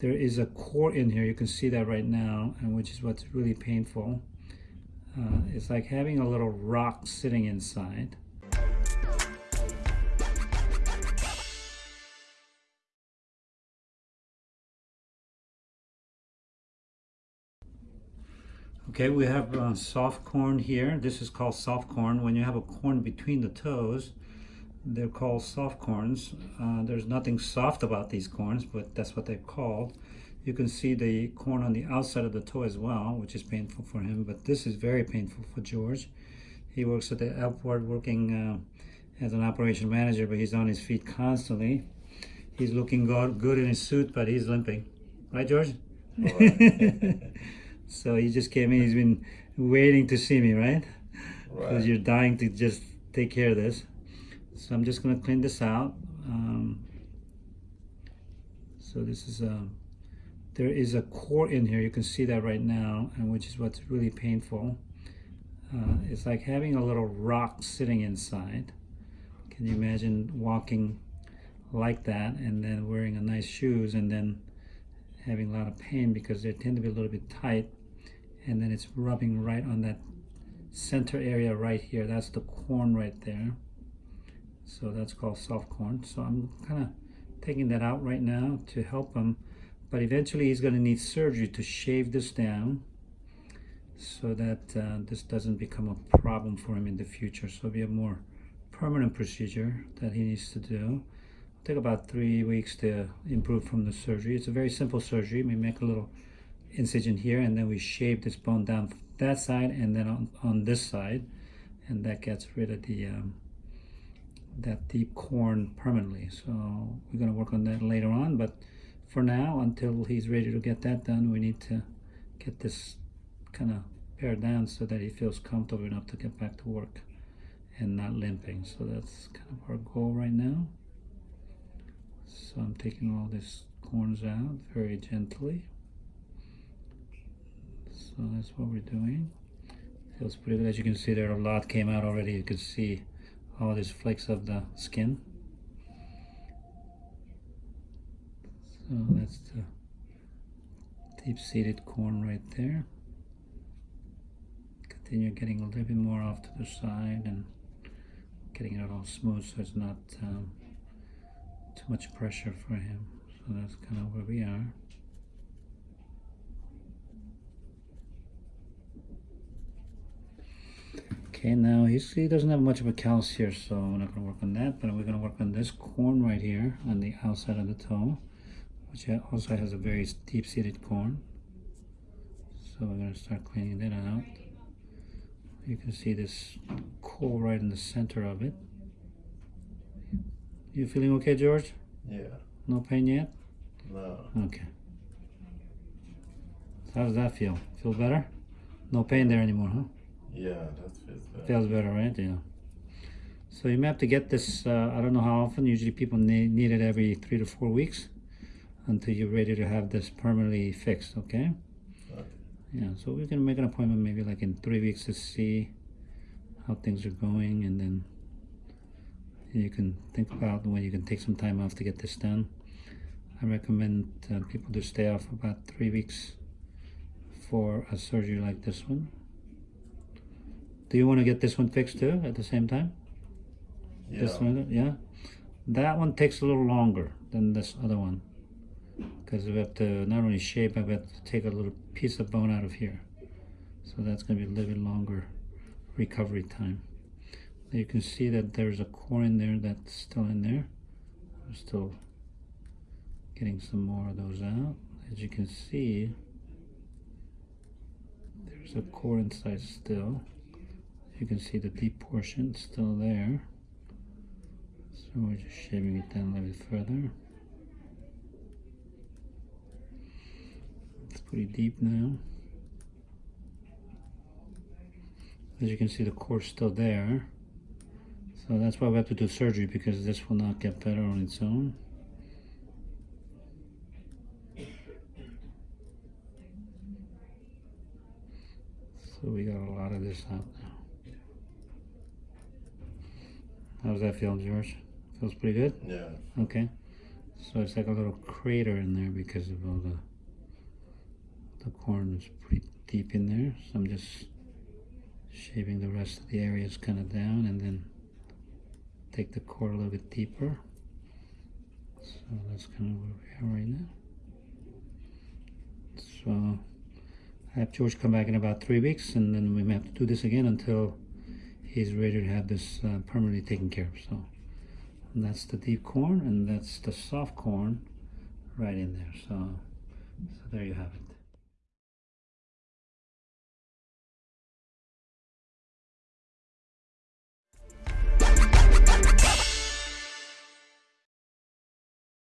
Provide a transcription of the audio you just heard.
There is a core in here, you can see that right now, and which is what's really painful. Uh, it's like having a little rock sitting inside. Okay, we have uh, soft corn here. This is called soft corn. When you have a corn between the toes, they're called soft corns. Uh, there's nothing soft about these corns, but that's what they're called. You can see the corn on the outside of the toe as well, which is painful for him, but this is very painful for George. He works at the airport working uh, as an operation manager, but he's on his feet constantly. He's looking good, good in his suit, but he's limping. Right, George? Right. so he just came in. He's been waiting to see me, right? Because right. you're dying to just take care of this. So I'm just going to clean this out. Um, so this is a, there is a core in here. You can see that right now, and which is what's really painful. Uh, it's like having a little rock sitting inside. Can you imagine walking like that and then wearing a nice shoes and then having a lot of pain because they tend to be a little bit tight and then it's rubbing right on that center area right here. That's the corn right there. So that's called soft corn. So I'm kind of taking that out right now to help him. But eventually he's going to need surgery to shave this down so that uh, this doesn't become a problem for him in the future. So it'll be a more permanent procedure that he needs to do. It'll take about three weeks to improve from the surgery. It's a very simple surgery. We make a little incision here and then we shave this bone down that side and then on, on this side and that gets rid of the um, that deep corn permanently. So we're going to work on that later on. But for now, until he's ready to get that done, we need to get this kind of pared down so that he feels comfortable enough to get back to work and not limping. So that's kind of our goal right now. So I'm taking all these corns out very gently. So that's what we're doing. Feels pretty good. As you can see there, a lot came out already. You can see all these flakes of the skin. So that's the deep-seated corn right there. Continue getting a little bit more off to the side and getting it all smooth so it's not um, too much pressure for him. So that's kind of where we are. Okay, now he doesn't have much of a callus here, so we're not going to work on that, but we're going to work on this corn right here on the outside of the toe, which also has a very deep-seated corn. So we're going to start cleaning that out. You can see this core right in the center of it. You feeling okay, George? Yeah. No pain yet? No. Okay. How does that feel? Feel better? No pain there anymore, huh? Yeah, that feels better. Feels better, right? Yeah. So you may have to get this, uh, I don't know how often, usually people need, need it every three to four weeks until you're ready to have this permanently fixed, okay? okay? Yeah, so we can make an appointment maybe like in three weeks to see how things are going and then you can think about when you can take some time off to get this done. I recommend uh, people to stay off about three weeks for a surgery like this one. Do you want to get this one fixed too at the same time? Yeah. This one, yeah. That one takes a little longer than this other one because we have to not only shape, but we have to take a little piece of bone out of here. So that's going to be a little bit longer recovery time. You can see that there's a core in there that's still in there. We're still getting some more of those out. As you can see, there's a core inside still you can see the deep portion still there. So we're just shaving it down a little bit further. It's pretty deep now. As you can see the core still there. So that's why we have to do surgery because this will not get better on its own. So we got a lot of this out now How's that feel, George? Feels pretty good? Yeah. Okay. So it's like a little crater in there because of all the the corn is pretty deep in there. So I'm just shaving the rest of the areas kind of down and then take the core a little bit deeper. So that's kind of where we are right now. So I have George come back in about three weeks and then we may have to do this again until he's ready to have this uh, permanently taken care of. So and that's the deep corn and that's the soft corn right in there. So, so there you have it.